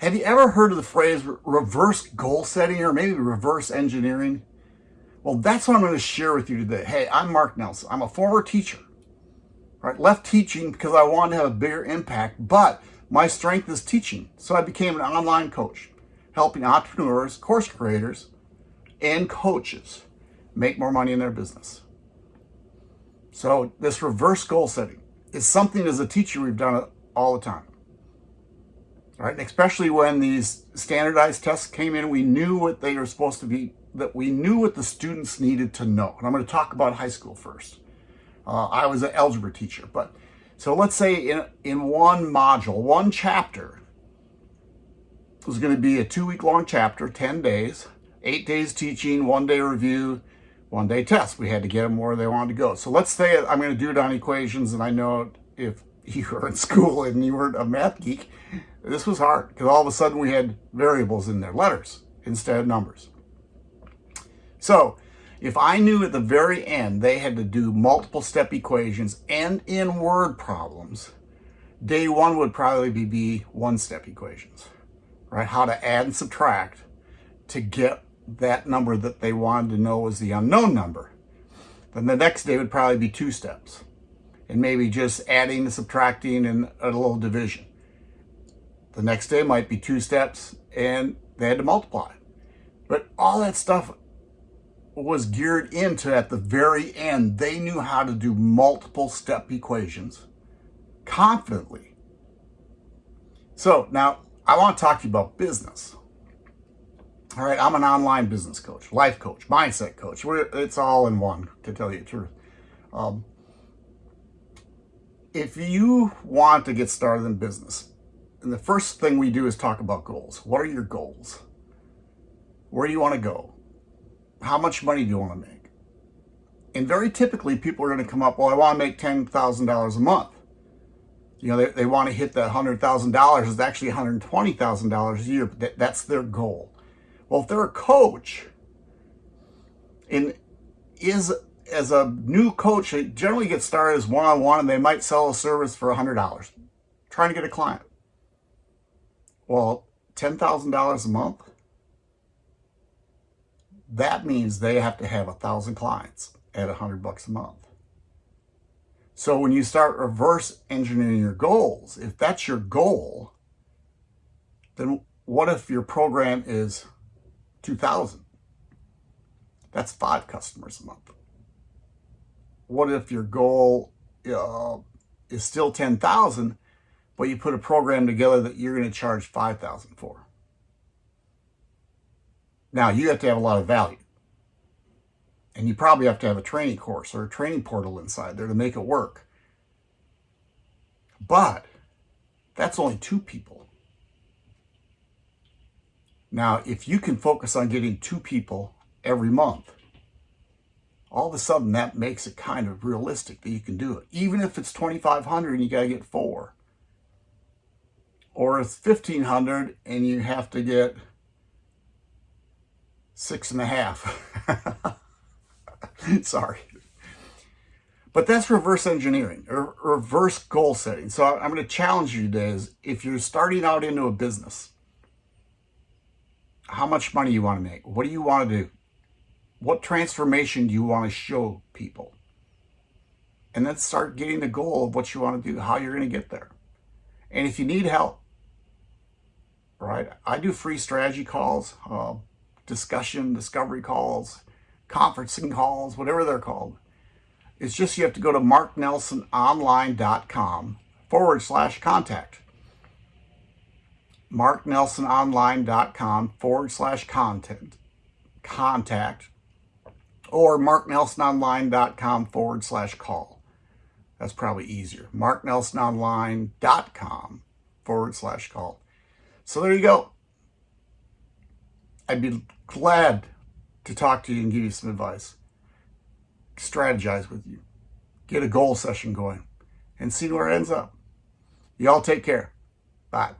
Have you ever heard of the phrase reverse goal setting or maybe reverse engineering? Well, that's what I'm going to share with you today. Hey, I'm Mark Nelson. I'm a former teacher. Right? Left teaching because I wanted to have a bigger impact, but my strength is teaching. So I became an online coach, helping entrepreneurs, course creators, and coaches make more money in their business. So this reverse goal setting is something as a teacher we've done it all the time right? And especially when these standardized tests came in, we knew what they were supposed to be, that we knew what the students needed to know. And I'm going to talk about high school first. Uh, I was an algebra teacher, but so let's say in, in one module, one chapter, it was going to be a two week long chapter, 10 days, eight days teaching, one day review, one day test. We had to get them where they wanted to go. So let's say I'm going to do it on equations and I know if you were in school and you weren't a math geek, this was hard because all of a sudden we had variables in there, letters instead of numbers. So if I knew at the very end they had to do multiple step equations and in word problems, day one would probably be one step equations, right? How to add and subtract to get that number that they wanted to know was the unknown number. Then the next day would probably be two steps and maybe just adding and subtracting and a little division. The next day might be two steps and they had to multiply. But all that stuff was geared into at the very end. They knew how to do multiple step equations confidently. So now I want to talk to you about business. All right, I'm an online business coach, life coach, mindset coach. It's all in one, to tell you the truth. Um, if you want to get started in business, and the first thing we do is talk about goals. What are your goals? Where do you want to go? How much money do you want to make? And very typically, people are going to come up, well, I want to make $10,000 a month. You know, they, they want to hit that $100,000. It's actually $120,000 a year, but that, that's their goal. Well, if they're a coach, and is as a new coach, they generally get started as one-on-one -on -one and they might sell a service for $100, trying to get a client. Well, $10,000 a month, that means they have to have a thousand clients at a hundred bucks a month. So when you start reverse engineering your goals, if that's your goal, then what if your program is 2000? That's five customers a month. What if your goal uh, is still 10,000, but you put a program together that you're going to charge 5000 for. Now, you have to have a lot of value. And you probably have to have a training course or a training portal inside there to make it work. But that's only two people. Now, if you can focus on getting two people every month, all of a sudden that makes it kind of realistic that you can do it. Even if it's 2,500 and you got to get four or it's 1500 and you have to get six and a half. Sorry. But that's reverse engineering or reverse goal setting. So I'm going to challenge you today is if you're starting out into a business, how much money you want to make? What do you want to do? What transformation do you want to show people? And then start getting the goal of what you want to do, how you're going to get there. And if you need help, right? I do free strategy calls, uh, discussion, discovery calls, conferencing calls, whatever they're called. It's just you have to go to marknelsononline.com forward slash contact. marknelsononline.com forward slash content contact or marknelsononline.com forward slash call. That's probably easier. marknelsononline.com forward slash call. So there you go. I'd be glad to talk to you and give you some advice. Strategize with you. Get a goal session going and see where it ends up. Y'all take care. Bye.